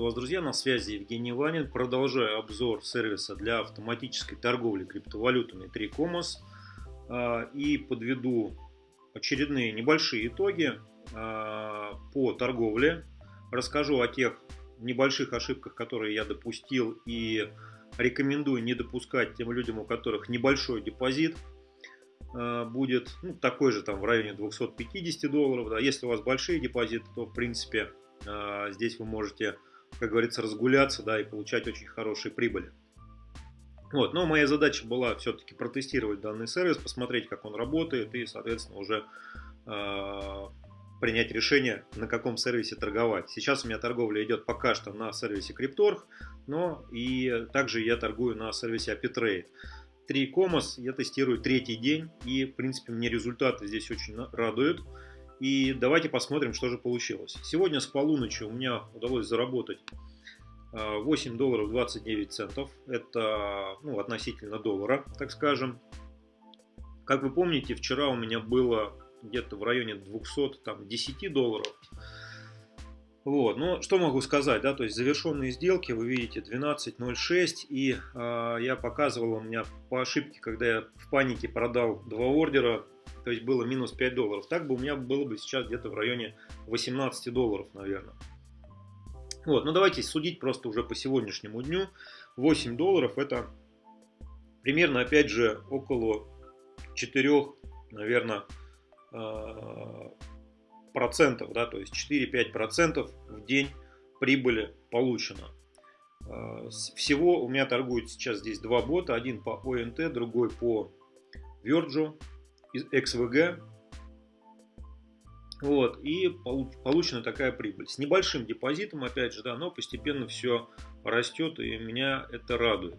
Приветствую вас, друзья, на связи Евгений Ванин. Продолжаю обзор сервиса для автоматической торговли криптовалютами 3Commerce а, и подведу очередные небольшие итоги а, по торговле. Расскажу о тех небольших ошибках, которые я допустил и рекомендую не допускать тем людям, у которых небольшой депозит а, будет ну, такой же там в районе 250 долларов. Да. Если у вас большие депозиты, то в принципе здесь вы можете, как говорится, разгуляться, да, и получать очень хорошие прибыли. Вот, но моя задача была все-таки протестировать данный сервис, посмотреть, как он работает, и, соответственно, уже э, принять решение, на каком сервисе торговать. Сейчас у меня торговля идет пока что на сервисе Cryptorg, но и также я торгую на сервисе Apitrade. 3 Comos я тестирую третий день, и, в принципе, мне результаты здесь очень радуют. И давайте посмотрим, что же получилось. Сегодня с полуночи у меня удалось заработать 8 а, долларов 29 центов. Это ну, относительно доллара, так скажем. Как вы помните, вчера у меня было где-то в районе 210 долларов. Вот, ну что могу сказать, да, то есть завершенные сделки, вы видите 12.06 и э, я показывал у меня по ошибке, когда я в панике продал два ордера, то есть было минус 5 долларов. Так бы у меня было бы сейчас где-то в районе 18 долларов, наверное. Вот, ну давайте судить просто уже по сегодняшнему дню. 8 долларов это примерно, опять же, около 4, наверное, а, процентов, да, то есть 4-5 процентов в день прибыли получено. А, всего у меня торгуют сейчас здесь два бота, один по ОНТ, другой по Virgin из XVG. Вот, и получена такая прибыль. С небольшим депозитом, опять же, да, но постепенно все растет, и меня это радует.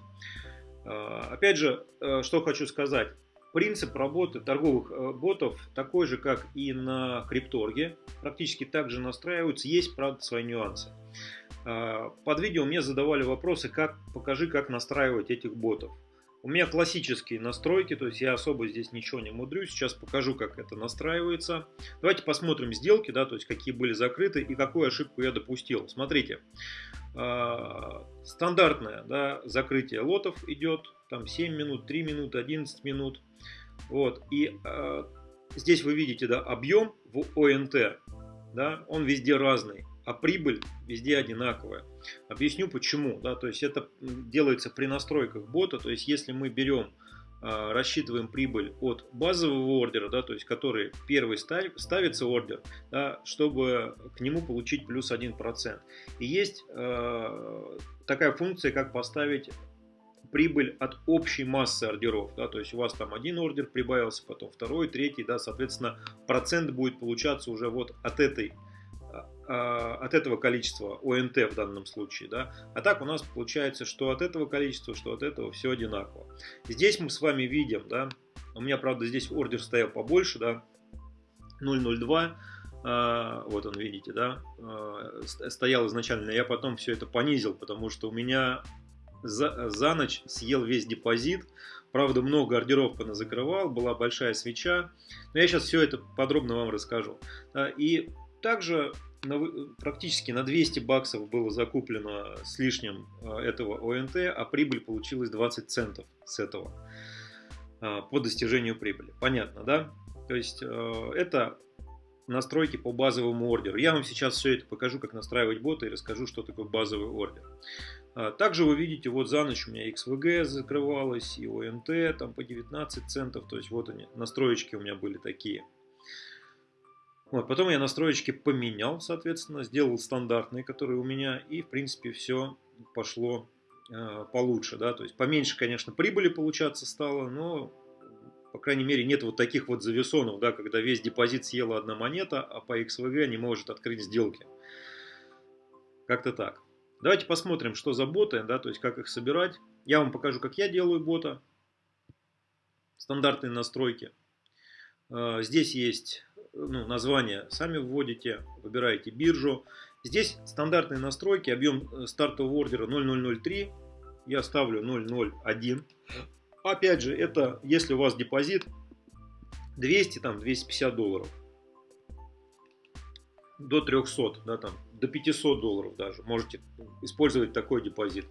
А, опять же, э, что хочу сказать. Принцип работы торговых э, ботов такой же, как и на крипторге. Практически так же настраиваются. Есть, правда, свои нюансы. А, под видео мне задавали вопросы, как покажи, как настраивать этих ботов. У меня классические настройки, то есть я особо здесь ничего не мудрю. Сейчас покажу, как это настраивается. Давайте посмотрим сделки, да, то есть какие были закрыты и какую ошибку я допустил. Смотрите, а, стандартное да, закрытие лотов идет, там 7 минут, 3 минуты, 11 минут. Вот, и э, здесь вы видите, да, объем в ОНТ, да, он везде разный а прибыль везде одинаковая. Объясню почему. Да, то есть это делается при настройках бота. То есть если мы берем, а, рассчитываем прибыль от базового ордера, да, то есть который первый ставится ордер, да, чтобы к нему получить плюс 1%. И есть э, такая функция, как поставить прибыль от общей массы ордеров. Да, то есть у вас там один ордер прибавился, потом второй, третий, да, соответственно, процент будет получаться уже вот от этой от этого количества ОНТ в данном случае, да, а так у нас получается, что от этого количества, что от этого все одинаково. Здесь мы с вами видим, да, у меня, правда, здесь ордер стоял побольше, да, 002, а, вот он, видите, да, а, стоял изначально, я потом все это понизил, потому что у меня за, за ночь съел весь депозит, правда, много ордеров закрывал, была большая свеча, но я сейчас все это подробно вам расскажу. И также на, практически на 200 баксов было закуплено с лишним а, этого ОНТ, а прибыль получилась 20 центов с этого а, по достижению прибыли. Понятно, да? То есть это настройки по базовому ордеру. Я вам сейчас все это покажу, как настраивать бота и расскажу, что такое базовый ордер. Также вы видите, вот за ночь у меня XVG закрывалась и ОНТ там по 19 центов. То есть вот они, настроечки у меня были такие. Вот, потом я настроечки поменял, соответственно, сделал стандартные, которые у меня, и, в принципе, все пошло э, получше, да, то есть поменьше, конечно, прибыли получаться стало, но, по крайней мере, нет вот таких вот завесонов, да, когда весь депозит съела одна монета, а по XVG не может открыть сделки. Как-то так. Давайте посмотрим, что за боты, да, то есть как их собирать. Я вам покажу, как я делаю бота. Стандартные настройки. Э, здесь есть ну, название сами вводите, выбираете биржу. Здесь стандартные настройки, объем э, стартового ордера 0003, я ставлю 001. Опять же, это если у вас депозит 200, там 250 долларов. До 300, да, там до 500 долларов даже можете использовать такой депозит.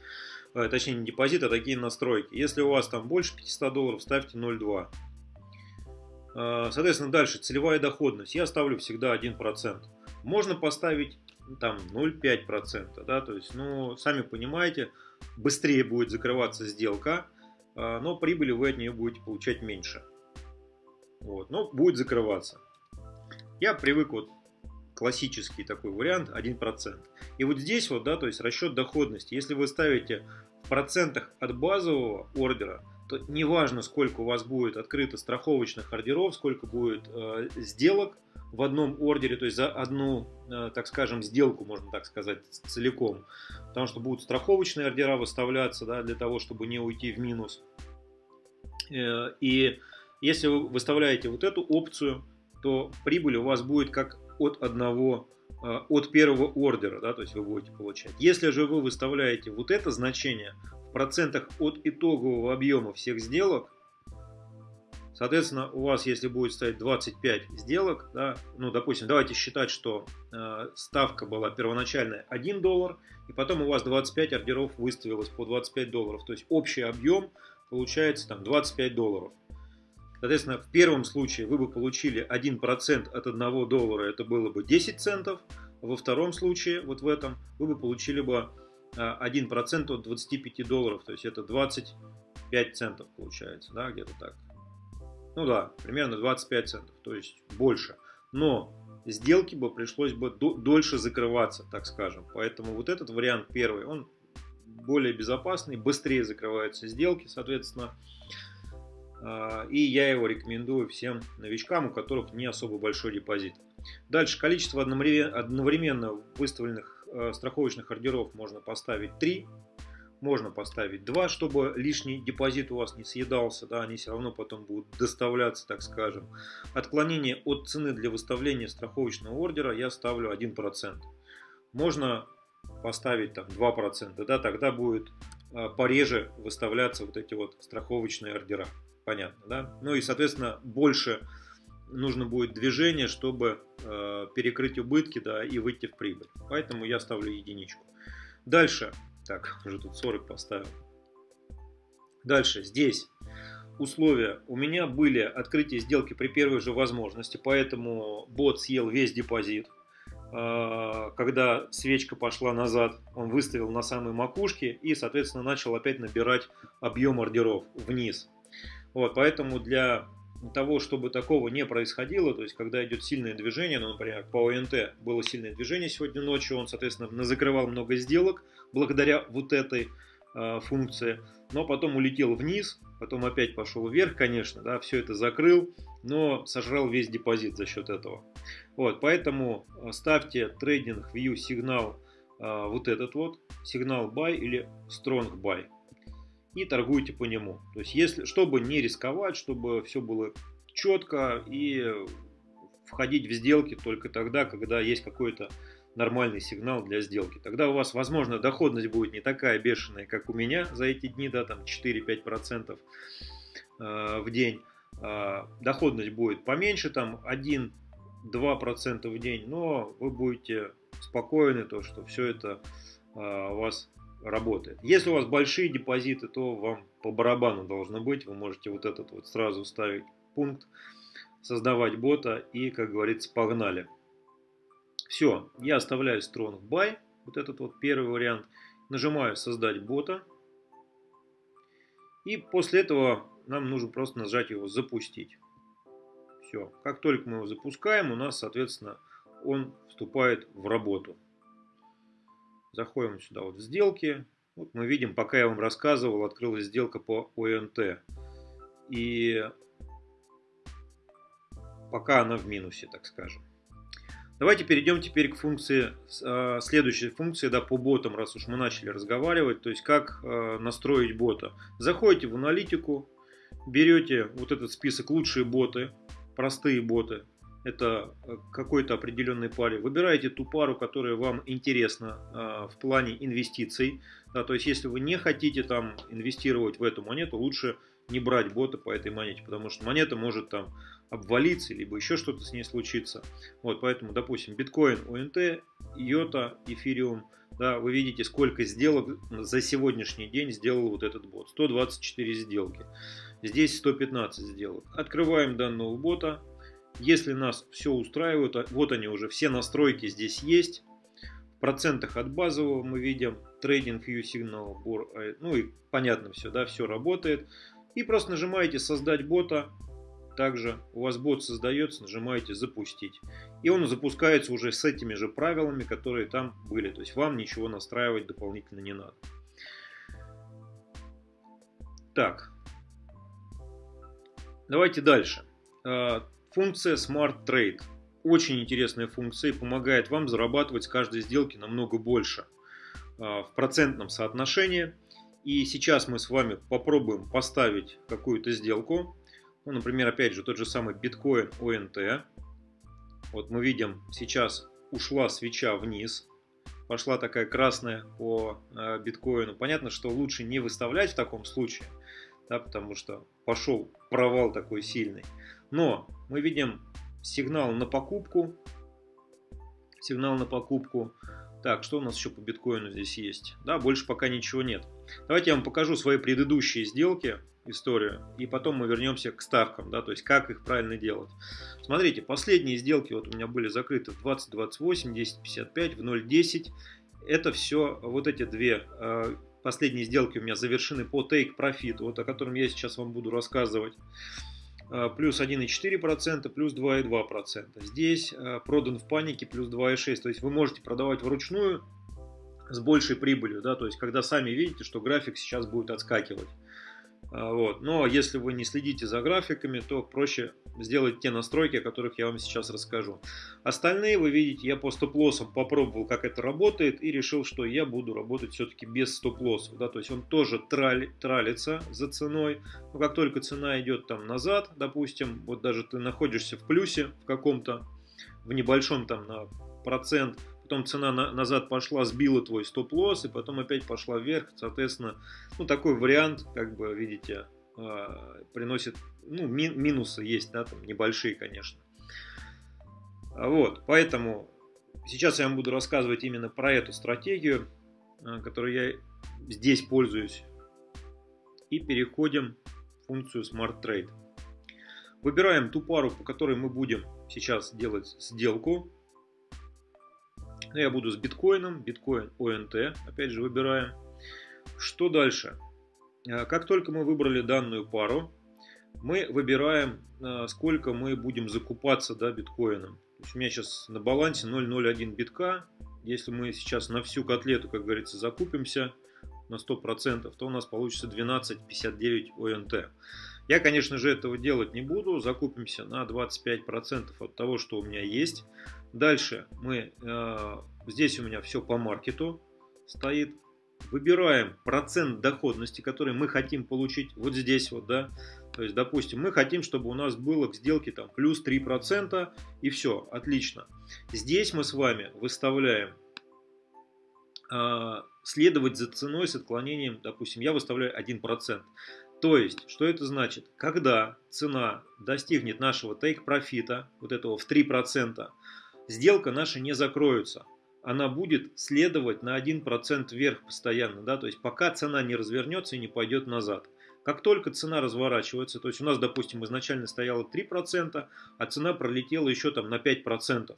Э, точнее, не депозит, а такие настройки. Если у вас там больше 500 долларов, ставьте 0,2. Э, соответственно, дальше целевая доходность. Я ставлю всегда 1%. Можно поставить там 0,5%. Да, то есть, ну, сами понимаете, быстрее будет закрываться сделка, э, но прибыли вы от нее будете получать меньше. Вот, но будет закрываться. Я привык вот классический такой вариант 1%. И вот здесь вот, да, то есть расчет доходности. Если вы ставите в процентах от базового ордера, то неважно, сколько у вас будет открыто страховочных ордеров, сколько будет э, сделок в одном ордере, то есть за одну, э, так скажем, сделку, можно так сказать, целиком. Потому что будут страховочные ордера выставляться, да, для того, чтобы не уйти в минус. Э, и если вы выставляете вот эту опцию, то прибыль у вас будет как от одного от первого ордера, да, то есть вы будете получать. Если же вы выставляете вот это значение в процентах от итогового объема всех сделок, соответственно, у вас, если будет стоять 25 сделок, да, ну, допустим, давайте считать, что э, ставка была первоначальная 1 доллар, и потом у вас 25 ордеров выставилось по 25 долларов, то есть общий объем получается там 25 долларов. Соответственно, в первом случае вы бы получили 1% от 1 доллара, это было бы 10 центов. Во втором случае, вот в этом, вы бы получили бы 1% а, от 25 долларов, то есть это 25 центов получается, да, где-то так. Ну да, примерно 25 центов, то есть больше. Но сделки бы пришлось бы дольше закрываться, так скажем. Поэтому вот этот вариант первый, он более безопасный, быстрее закрываются сделки, соответственно. А, и я его рекомендую всем новичкам, у которых не особо большой депозит. Дальше количество одновременно выставленных э, страховочных ордеров можно поставить 3. Можно поставить 2, чтобы лишний депозит у вас не съедался, да, они все равно потом будут доставляться, так скажем. Отклонение от цены для выставления страховочного ордера я ставлю 1%. Можно поставить там 2%, да, тогда будет э, пореже выставляться вот эти вот страховочные ордера понятно, да? Ну и, соответственно, больше нужно будет движение, чтобы э, перекрыть убытки, да, и выйти в прибыль. Поэтому я ставлю единичку. Дальше, так, уже тут 40 поставил. Дальше, здесь условия. У меня были открытие сделки при первой же возможности, поэтому бот съел весь депозит. Э, когда свечка пошла назад, он выставил на самой макушке и, соответственно, начал опять набирать объем ордеров вниз. Вот, поэтому для того, чтобы такого не происходило, то есть когда идет сильное движение, ну, например, по ОНТ было сильное движение сегодня ночью, он, соответственно, закрывал много сделок благодаря вот этой э, функции, но потом улетел вниз, потом опять пошел вверх, конечно, да, все это закрыл, но сожрал весь депозит за счет этого. Вот, поэтому а, ставьте трейдинг view сигнал э, вот этот вот, сигнал buy или strong buy и торгуйте по нему. То есть, если, чтобы не рисковать, чтобы все было четко и входить в сделки только тогда, когда есть какой-то нормальный сигнал для сделки. Тогда у вас, возможно, доходность будет не такая бешеная, как у меня за эти дни, да, там 4-5% э, в день. Э, доходность будет поменьше, там 1-2% в день, но вы будете спокойны, то, что все это э, у вас работает. Если у вас большие депозиты, то вам по барабану должно быть. Вы можете вот этот вот сразу ставить пункт, создавать бота и, как говорится, погнали. Все, я оставляю Strong Buy, вот этот вот первый вариант. Нажимаю создать бота. И после этого нам нужно просто нажать его запустить. Все, как только мы его запускаем, у нас, соответственно, он вступает в работу. Заходим сюда вот в сделки. Вот мы видим, пока я вам рассказывал, открылась сделка по ОНТ. И пока она в минусе, так скажем. Давайте перейдем теперь к функции, а, следующей функции, да, по ботам, раз уж мы начали разговаривать, то есть как а, настроить бота. Заходите в аналитику, берете вот этот список лучшие боты, простые боты, это э, какой-то определенной паре. Выбираете ту пару, которая вам интересна э, в плане инвестиций. Да, то есть, если вы не хотите там инвестировать в эту монету, лучше не брать бота по этой монете, потому что монета может там обвалиться, либо еще что-то с ней случится. Вот, поэтому, допустим, биткоин, ОНТ, йота, эфириум, да, вы видите, сколько сделок за сегодняшний день сделал вот этот бот. 124 сделки. Здесь 115 сделок. Открываем данного бота. Если нас все устраивает, а вот они уже, все настройки здесь есть. В процентах от базового мы видим трейдинг view сигнал, ну и понятно все, да, все работает. И просто нажимаете создать бота, также у вас бот создается, нажимаете запустить. И он запускается уже с этими же правилами, которые там были. То есть вам ничего настраивать дополнительно не надо. Так. Давайте дальше. А, функция Smart Trade. Очень интересная функция и помогает вам зарабатывать с каждой сделки намного больше а, в процентном соотношении. И сейчас мы с вами попробуем поставить какую-то сделку. Ну, например, опять же, тот же самый биткоин ОНТ. Вот мы видим, сейчас ушла свеча вниз, пошла такая красная по э, биткоину. Понятно, что лучше не выставлять в таком случае, да, потому что пошел провал такой сильный. Но мы видим сигнал на покупку, сигнал на покупку. Так, что у нас еще по биткоину здесь есть? Да, больше пока ничего нет. Давайте я вам покажу свои предыдущие сделки историю, и потом мы вернемся к ставкам, да, то есть как их правильно делать. Смотрите, последние сделки вот у меня были закрыты в 20.28, 10.55, в 0.10. Это все, вот эти две э, последние сделки у меня завершены по Take Profit, вот о котором я сейчас вам буду рассказывать. Э, плюс 1,4%, плюс 2,2%. Здесь э, продан в панике плюс 2,6%. То есть вы можете продавать вручную с большей прибылью, да, то есть когда сами видите, что график сейчас будет отскакивать. А, вот. Но если вы не следите за графиками, то проще сделать те настройки, о которых я вам сейчас расскажу. Остальные, вы видите, я по стоп-лоссам попробовал, как это работает, и решил, что я буду работать все-таки без стоп-лоссов. Да? То есть он тоже трали, тралится за ценой. Но как только цена идет там назад, допустим, вот даже ты находишься в плюсе в каком-то, в небольшом там на процент, потом цена на, назад пошла, сбила твой стоп-лосс, и потом опять пошла вверх, соответственно, ну, такой вариант, как бы, видите, э, приносит, ну, ми, минусы есть, да, там, небольшие, конечно. Вот, поэтому сейчас я вам буду рассказывать именно про эту стратегию, э, которую я здесь пользуюсь, и переходим в функцию Smart Trade. Выбираем ту пару, по которой мы будем сейчас делать сделку. Ну, я буду с биткоином, биткоин ОНТ, опять же выбираем. Что дальше? А, как только мы выбрали данную пару, мы выбираем, а, сколько мы будем закупаться да, биткоином. То есть у меня сейчас на балансе 0,01 битка. Если мы сейчас на всю котлету, как говорится, закупимся на 100%, то у нас получится 12,59 ОНТ. Я, конечно же, этого делать не буду. Закупимся на 25% от того, что у меня есть. Дальше мы, э, здесь у меня все по маркету стоит. Выбираем процент доходности, который мы хотим получить вот здесь вот, да. То есть, допустим, мы хотим, чтобы у нас было к сделке там плюс 3% и все, отлично. Здесь мы с вами выставляем э, следовать за ценой с отклонением, допустим, я выставляю 1%. То есть, что это значит? Когда цена достигнет нашего take профита, вот этого в 3%, сделка наша не закроется. Она будет следовать на 1% вверх постоянно, да, то есть пока цена не развернется и не пойдет назад. Как только цена разворачивается, то есть у нас, допустим, изначально стояло 3%, а цена пролетела еще там на 5%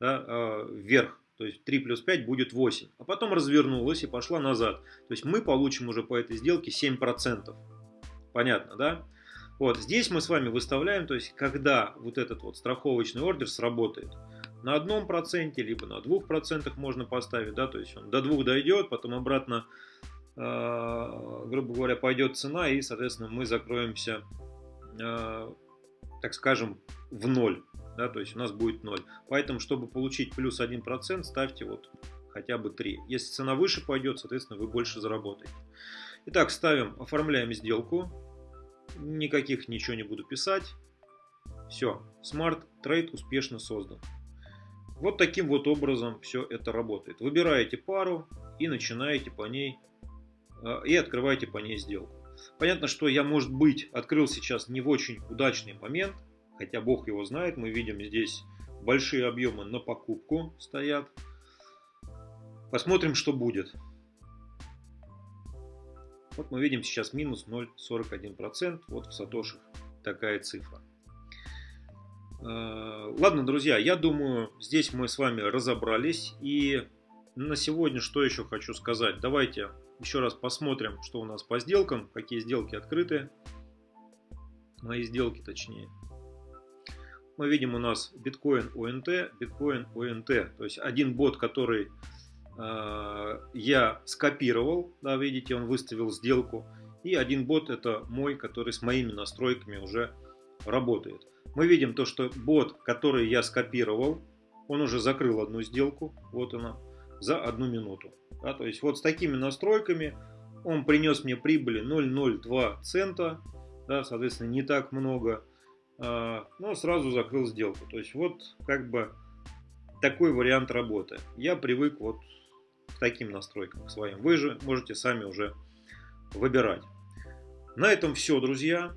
да, э, вверх. То есть 3 плюс 5 будет 8. А потом развернулась и пошла назад. То есть мы получим уже по этой сделке 7%. Понятно, да? Вот здесь мы с вами выставляем, то есть когда вот этот вот страховочный ордер сработает. На одном проценте, либо на двух процентах можно поставить, да, то есть он до двух дойдет, потом обратно, э, грубо говоря, пойдет цена, и, соответственно, мы закроемся, э, так скажем, в ноль, да, то есть у нас будет ноль. Поэтому, чтобы получить плюс один процент, ставьте вот хотя бы 3. Если цена выше пойдет, соответственно, вы больше заработаете. Итак, ставим, оформляем сделку. Никаких ничего не буду писать. Все, Smart Trade успешно создан. Вот таким вот образом все это работает. Выбираете пару и начинаете по ней, э, и открываете по ней сделку. Понятно, что я, может быть, открыл сейчас не в очень удачный момент, хотя бог его знает, мы видим здесь большие объемы на покупку стоят. Посмотрим, что будет. Вот мы видим сейчас минус 0,41%. Вот в сатошах такая цифра. Э, ладно, друзья, я думаю, здесь мы с вами разобрались. И на сегодня что еще хочу сказать. Давайте еще раз посмотрим, что у нас по сделкам, какие сделки открыты. Мои сделки точнее. Мы видим у нас биткоин ОНТ, биткоин ОНТ. То есть один бот, который я скопировал, да, видите, он выставил сделку. И один бот это мой, который с моими настройками уже работает. Мы видим то, что бот, который я скопировал, он уже закрыл одну сделку. Вот она за одну минуту. Да, то есть вот с такими настройками он принес мне прибыли 0,02 цента, да, соответственно не так много, а, но сразу закрыл сделку. То есть вот как бы такой вариант работы. Я привык вот таким настройкам к своим. Вы же можете сами уже выбирать. На этом все, друзья.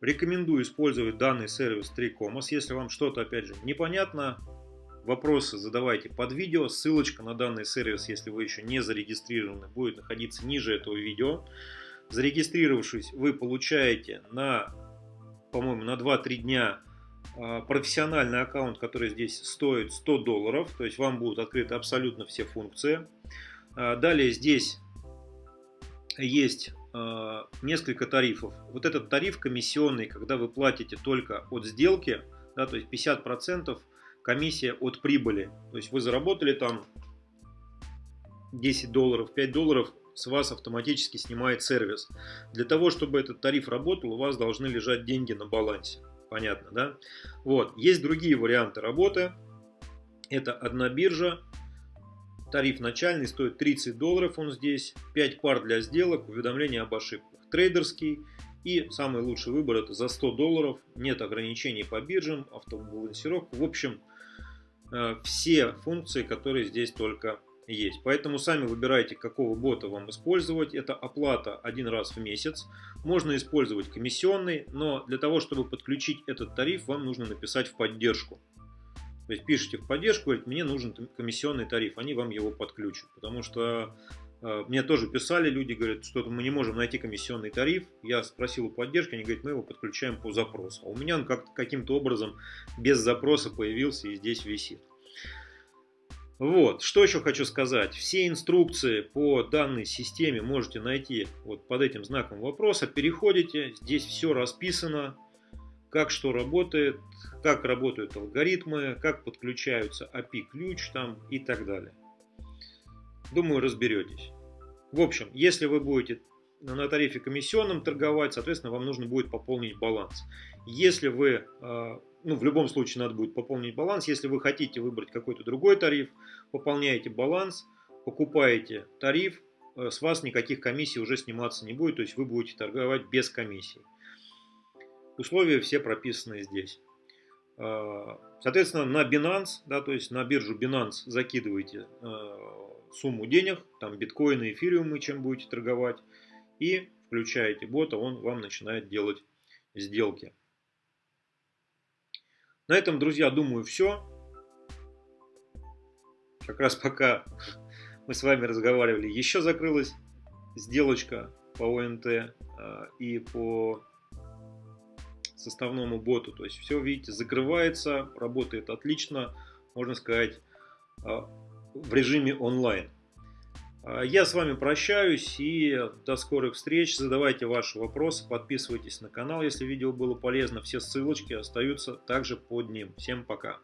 Рекомендую использовать данный сервис 3Comos. Если вам что-то, опять же, непонятно, Вопросы задавайте под видео. Ссылочка на данный сервис, если вы еще не зарегистрированы, будет находиться ниже этого видео. Зарегистрировавшись, вы получаете на, по-моему, на 2-3 дня а, профессиональный аккаунт, который здесь стоит 100 долларов. То есть вам будут открыты абсолютно все функции. А, далее здесь есть а, несколько тарифов. Вот этот тариф комиссионный, когда вы платите только от сделки, да, то есть 50% комиссия от прибыли. То есть вы заработали там 10 долларов, 5 долларов с вас автоматически снимает сервис. Для того, чтобы этот тариф работал, у вас должны лежать деньги на балансе. Понятно, да? Вот. Есть другие варианты работы. Это одна биржа. Тариф начальный стоит 30 долларов, он здесь. 5 пар для сделок, уведомления об ошибках. Трейдерский. И самый лучший выбор это за 100 долларов. Нет ограничений по биржам, автобалансировку. В общем, Э, все функции, которые здесь только есть. Поэтому сами выбирайте, какого бота вам использовать. Это оплата один раз в месяц. Можно использовать комиссионный, но для того, чтобы подключить этот тариф, вам нужно написать в поддержку. То есть пишите в поддержку, говорите, мне нужен комиссионный тариф, они вам его подключат. Потому что э, мне тоже писали люди, говорят, что мы не можем найти комиссионный тариф. Я спросил у поддержки, они говорят, мы его подключаем по запросу. А у меня он как каким-то образом без запроса появился и здесь висит. Вот, что еще хочу сказать. Все инструкции по данной системе можете найти вот под этим знаком вопроса. Переходите, здесь все расписано, как что работает, как работают алгоритмы, как подключаются API-ключ там и так далее. Думаю, разберетесь. В общем, если вы будете на тарифе комиссионном торговать, соответственно, вам нужно будет пополнить баланс. Если вы а, ну, в любом случае надо будет пополнить баланс. Если вы хотите выбрать какой-то другой тариф, пополняете баланс, покупаете тариф, э, с вас никаких комиссий уже сниматься не будет, то есть вы будете торговать без комиссий. Условия все прописаны здесь. А, соответственно, на Binance, да, то есть на биржу Binance закидываете э, сумму денег, там биткоины, эфириумы, чем будете торговать, и включаете бота, он вам начинает делать сделки. На этом, друзья, думаю, все. Как раз пока мы с вами разговаривали, еще закрылась сделочка по ОНТ а, и по составному боту. То есть все, видите, закрывается, работает отлично, можно сказать, а, в режиме онлайн. А, я с вами прощаюсь и до скорых встреч. Задавайте ваши вопросы, подписывайтесь на канал, если видео было полезно. Все ссылочки остаются также под ним. Всем пока.